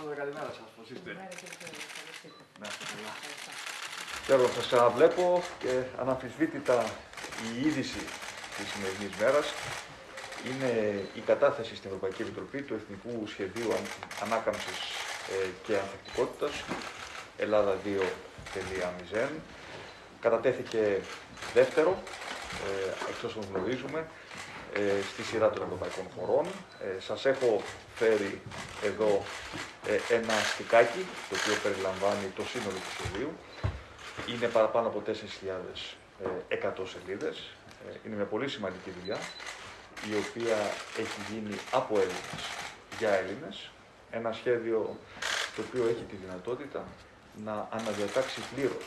Πρώτα καλημέρα σας, πώς είστε; Καλημέρα και εσείς, καλώς ήρθατε. Να είστε καλά. Ευχαριστώ. Χαίρομαι, σας ξαναβλέπω και αναμφισβήτητα η είδηση της σημερινής μέρας είναι η κατάθεση στην Ευρωπαϊκή Επιτροπή του Εθνικού Σχεδίου Αν- Ανάκαμψης ε, και Ανθεκτικότητας Ελλάδα 2.0. Κατατέθηκε δεύτερο, ε, εξ όσων γνωρίζουμε, ε, στη σειρά των ευρωπαϊκών χωρών. Ε, σας έχω φέρει εδώ ε, ένα στικάκι, το οποίο περιλαμβάνει το σύνολο του σχεδίου. Είναι παραπάνω από 4.100 σελίδες. Ε, είναι μια πολύ σημαντική δουλειά, η οποία έχει γίνει από Έλληνες για Έλληνες. Ένα σχέδιο το οποίο έχει τη δυνατότητα να αναδιατάξει πλήρως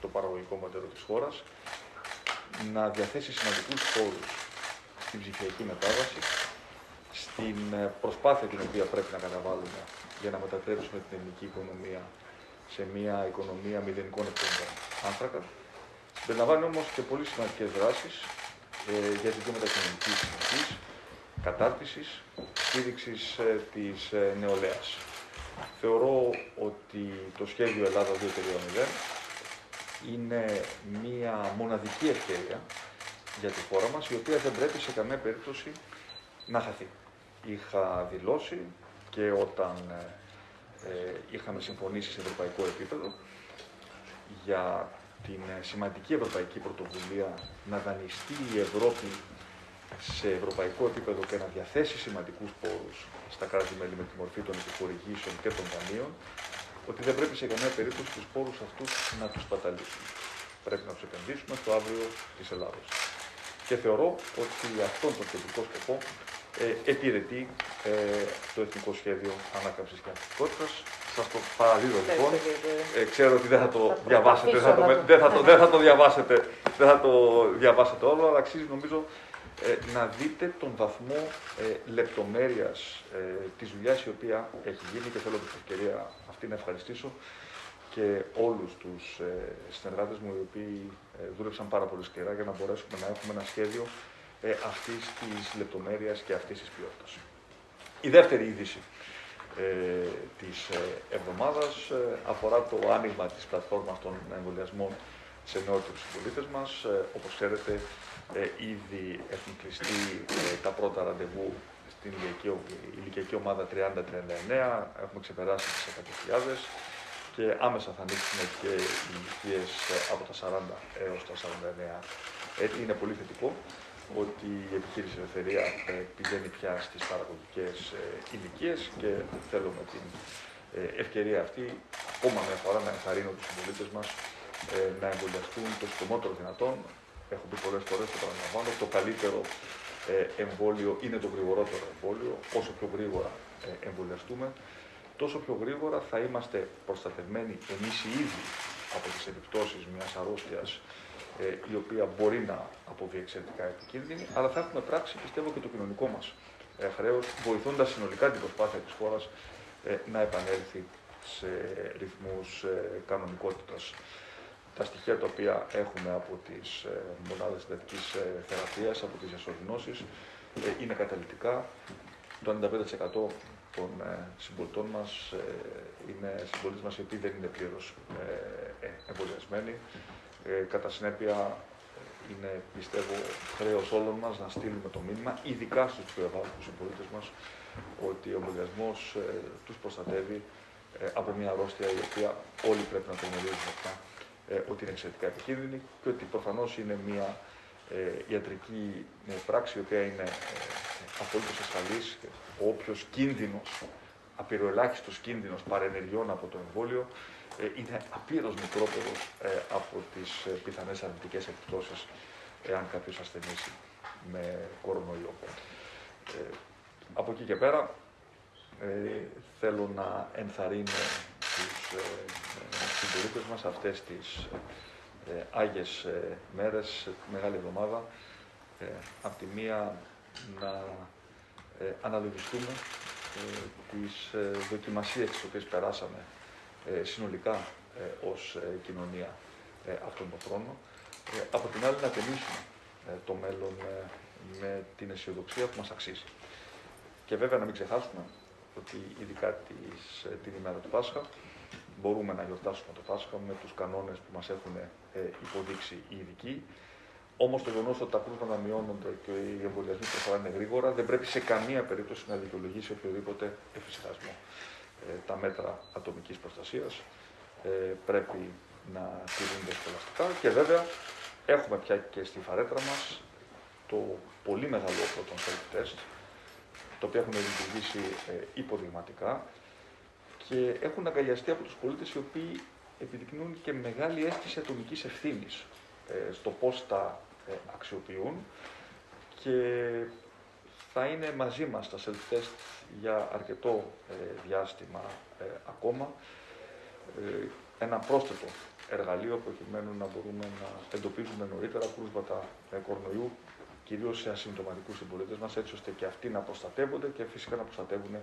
το παραγωγικό μοντέλο της χώρας, να διαθέσει σημαντικούς πόρους στην ψηφιακή μετάβαση, στην ε, προσπάθεια την οποία πρέπει να καταβάλουμε για να μετατρέψουμε την ελληνική οικονομία σε μια οικονομία μηδενικών εκπομπών άνθρακα. Περιλαμβάνει όμως και πολύ σημαντικές δράσεις ε, για ζητήματα κοινωνικής συνοχής, κατάρτισης, στήριξης ε, της ε, νεολαίας. Θεωρώ ότι το σχέδιο Ελλάδα 2.0 είναι μία μοναδική ευκαιρία για τη χώρα μας, η οποία δεν πρέπει σε καμία περίπτωση να χαθεί. Είχα δηλώσει και όταν ε, ε, είχαμε συμφωνήσει σε ευρωπαϊκό επίπεδο για την ε, σημαντική ευρωπαϊκή πρωτοβουλία να δανειστεί η Ευρώπη σε ευρωπαϊκό επίπεδο και να διαθέσει σημαντικούς πόρους στα κράτη-μέλη με τη μορφή των επιχορηγήσεων και των δανείων, ότι δεν πρέπει σε καμία περίπτωση τους πόρους αυτούς να τους παταλήσουμε. Πρέπει να τους επενδύσουμε στο αύριο της Ελλάδος. Και θεωρώ ότι αυτόν τον τελικό σκοπό ε, επιρετεί ε, το Εθνικό Σχέδιο Ανάκαμψης και Ανθεκτικότητας. Σας το παραδίδω λοιπόν. Ευχαριστώ, κύριε. Ε, ξέρω ότι δεν θα το Θα διαβάσετε, δεν θα το, προσπαθήσω να το- δεν θα το, δεν θα το διαβάσετε, δεν θα το διαβάσετε όλο, αλλά αξίζει νομίζω ε, να δείτε τον βαθμό ε, λεπτομέρειας ε, της δουλειάς η οποία έχει γίνει και θέλω με την ευκαιρία αυτή να ευχαριστήσω και όλους τους ε, συνεργάτες μου οι οποίοι ε, δούλεψαν πάρα πολύ σκληρά για να μπορέσουμε να έχουμε ένα σχέδιο ε, αυτής της λεπτομέρειας και αυτής της ποιότητας. Η δεύτερη είδηση ε, της ε, εβδομάδας ε, αφορά το άνοιγμα της πλατφόρμας των εμβολιασμών σε νεότερους συμπολίτες μας. Ε, όπως ξέρετε, ε, ήδη έχουν κλειστεί ε, τα πρώτα ραντεβού στην ηλικιακή, ηλικιακή ομάδα 30-39, έχουμε ξεπεράσει τις 100.000 και άμεσα θα ανοίξουν και οι ηλικίε από τα 40 έως τα 49 έτη. Είναι πολύ θετικό ότι η επιχείρηση Ελευθερία ε, πηγαίνει πια στις παραγωγικές ε, ηλικίες και θέλω με την ε, ευκαιρία αυτή ακόμα μια φορά να ενθαρρύνω τους συμπολίτες μας ε, να εμβολιαστούν το συντομότερο δυνατόν. Έχω πει πολλές φορές, το παραλαμβάνω, το καλύτερο ε, εμβόλιο είναι το γρηγορότερο εμβόλιο. Όσο πιο γρήγορα ε, εμβολιαστούμε, τόσο πιο γρήγορα θα είμαστε προστατευμένοι εμείς οι ίδιοι από τις επιπτώσεις μιας αρρώστιας ε, η οποία μπορεί να αποβεί εξαιρετικά επικίνδυνη, αλλά θα έχουμε πράξει, πιστεύω, και το κοινωνικό μας ε, χρέος, βοηθώντας συνολικά την προσπάθεια της χώρας ε, να επανέλθει σε ρυθμούς ε, κανονικότητας. Τα στοιχεία τα οποία έχουμε από τις ε, μονάδες συντατικής ε, θεραπείας, από τις εσωδηνώσεις, ε, είναι καταλητικά. Το 95% των ε, συμπολιτών μας ε, είναι συμπολίτες μας οι οποίοι δεν είναι πλήρως ε, ε, εμβολιασμένοι. Ε, κατά συνέπεια, ε, είναι πιστεύω χρέος όλων μας να στείλουμε το μήνυμα, ειδικά στους πιο ευάλωτους συμπολίτες μας, ότι ο εμβολιασμός ε, τους προστατεύει ε, από μια αρρώστια η οποία όλοι πρέπει να το γνωρίζουμε αυτά, ε, ότι είναι εξαιρετικά επικίνδυνη και ότι προφανώς είναι μια ε, ιατρική ε, πράξη η οποία είναι ε, απολύτως ασφαλής και ο όποιος κίνδυνος, απειροελάχιστος κίνδυνος παρενεργειών από το εμβόλιο ε, είναι απείρως μικρότερος ε, από τις ε, πιθανές αρνητικές επιπτώσεις εάν κάποιος ασθενήσει με κορονοϊό. Ε, από εκεί και πέρα ε, θέλω να ενθαρρύνω τους ε, ε, συμπολίτες μας αυτές τις ε, Άγιες ε, μέρες, τη Μεγάλη Εβδομάδα, ε, από τη μία να ε, αναλογιστούμε ε, τις ε, δοκιμασίες τις οποίες περάσαμε ε, συνολικά ε, ως ε, κοινωνία ε, αυτόν τον χρόνο. Ε, από την άλλη να ταινίσουμε ε, το μέλλον ε, με την αισιοδοξία που μας αξίζει. Και βέβαια να μην ξεχάσουμε ότι ειδικά τις, ε, την ημέρα του Πάσχα μπορούμε να γιορτάσουμε το Πάσχα με τους κανόνες που μας έχουν ε, υποδείξει οι ειδικοί. Όμως το γεγονός ότι τα κρούσματα μειώνονται και οι εμβολιασμοί προχωράνε γρήγορα δεν πρέπει σε καμία περίπτωση να δικαιολογήσει οποιοδήποτε εφησυχασμό. Ε, τα μέτρα ατομικής προστασίας ε, πρέπει να τηρούνται σχολαστικά και βέβαια έχουμε πια και στη φαρέτρα μας το πολύ μεγάλο όπλο των self-test, το οποίο έχουν λειτουργήσει ε, υποδειγματικά και έχουν αγκαλιαστεί από τους πολίτες οι οποίοι επιδεικνύουν και μεγάλη αίσθηση ατομικής ευθύνης ε, στο πώς τα ε, αξιοποιούν και θα είναι μαζί μας τα self-test για αρκετό ε, διάστημα ακόμα. Ένα πρόσθετο εργαλείο προκειμένου να μπορούμε να εντοπίζουμε νωρίτερα κρούσματα κορονοϊού, κυρίως σε ασυμπτωματικούς συμπολίτες μας, έτσι ώστε και αυτοί να προστατεύονται και φυσικά να προστατεύουν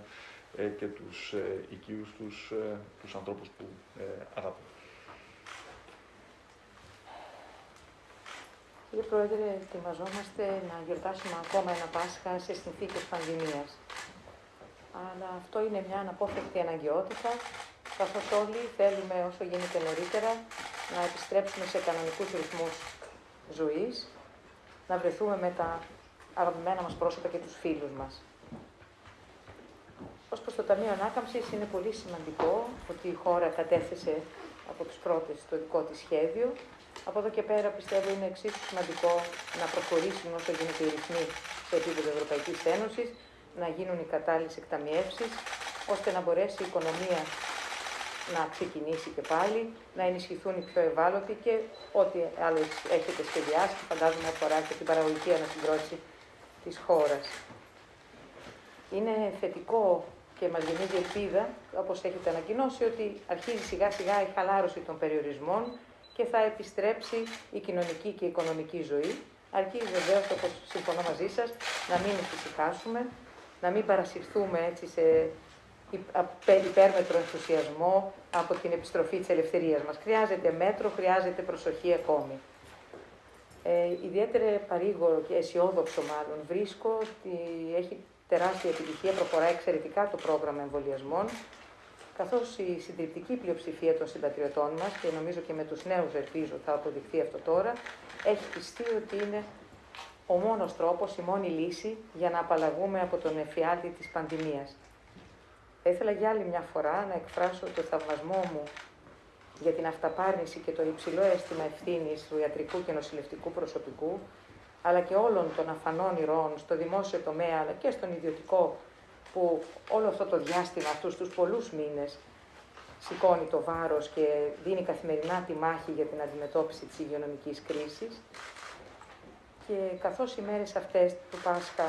και τους οικείους τους, τους ανθρώπους που αγαπούν. Κύριε Πρόεδρε, ετοιμαζόμαστε να γιορτάσουμε ακόμα ένα Πάσχα σε συνθήκες πανδημίας. Αλλά αυτό είναι μια αναπόφευκτη αναγκαιότητα, καθώς όλοι θέλουμε όσο γίνεται νωρίτερα να επιστρέψουμε σε κανονικούς ρυθμούς ζωής, να βρεθούμε με τα αγαπημένα μας πρόσωπα και τους φίλους μας. Ως προς το Ταμείο Ανάκαμψης είναι πολύ σημαντικό ότι η χώρα κατέθεσε από τους πρώτες το δικό της σχέδιο από εδώ και πέρα πιστεύω είναι εξίσου σημαντικό να προχωρήσουν όσο γίνεται οι ρυθμοί σε επίπεδο Ευρωπαϊκής Ένωσης, να γίνουν οι κατάλληλες εκταμιεύσεις, ώστε να μπορέσει η οικονομία να ξεκινήσει και πάλι, να ενισχυθούν οι πιο ευάλωτοι και ό,τι άλλο έχετε σχεδιάσει, φαντάζομαι αφορά και την παραγωγική ανασυγκρότηση της χώρας. Είναι θετικό και μας γεννίζει ελπίδα, όπως έχετε ανακοινώσει, ότι αρχίζει σιγά σιγά η χαλάρωση των περιορισμών και θα επιστρέψει η κοινωνική και η οικονομική ζωή, αρκεί βεβαίως, όπως συμφωνώ μαζί σας, να μην εφησυχάσουμε, να μην παρασυρθούμε έτσι σε υπέρμετρο ενθουσιασμό από την επιστροφή της ελευθερίας μας. Χρειάζεται μέτρο, χρειάζεται προσοχή ακόμη. Ε, ιδιαίτερα παρήγορο και αισιόδοξο μάλλον βρίσκω ότι έχει τεράστια επιτυχία, προχωρά εξαιρετικά το πρόγραμμα εμβολιασμών καθώς η συντριπτική πλειοψηφία των συμπατριωτών μας, και νομίζω και με τους νέους ελπίζω θα αποδειχθεί αυτό τώρα, έχει πιστεί ότι είναι ο μόνος τρόπος, η μόνη λύση για να απαλλαγούμε από τον εφιάλτη της πανδημίας. Θα ήθελα για άλλη μια φορά να εκφράσω το θαυμασμό μου για την αυταπάρνηση και το υψηλό αίσθημα ευθύνης του ιατρικού και νοσηλευτικού προσωπικού, αλλά και όλων των αφανών ηρώων στο δημόσιο τομέα αλλά και στον ιδιωτικό που όλο αυτό το διάστημα, αυτούς τους πολλούς μήνες, σηκώνει το βάρος και δίνει καθημερινά τη μάχη για την αντιμετώπιση της υγειονομικής κρίσης. Και καθώς οι μέρες αυτές του Πάσχα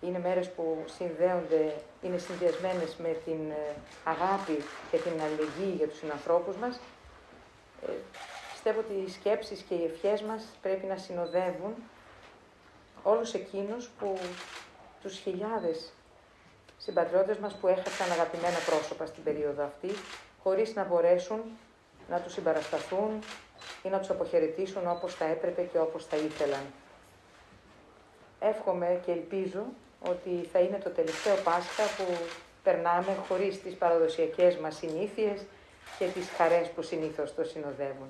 είναι μέρες που συνδέονται, είναι συνδυασμένες με την ε, αγάπη και την αλληλεγγύη για τους συνανθρώπους μας, ε, πιστεύω ότι οι σκέψεις και οι ευχές μας πρέπει να συνοδεύουν όλους εκείνους που τους χιλιάδες συμπατριώτες μας που έχασαν αγαπημένα πρόσωπα στην περίοδο αυτή, χωρίς να μπορέσουν να τους συμπαρασταθούν ή να τους αποχαιρετήσουν όπως θα έπρεπε και όπως θα ήθελαν. Εύχομαι και ελπίζω ότι θα είναι το τελευταίο Πάσχα που περνάμε χωρίς τις παραδοσιακές μας συνήθειες και τις χαρές που συνήθως το συνοδεύουν.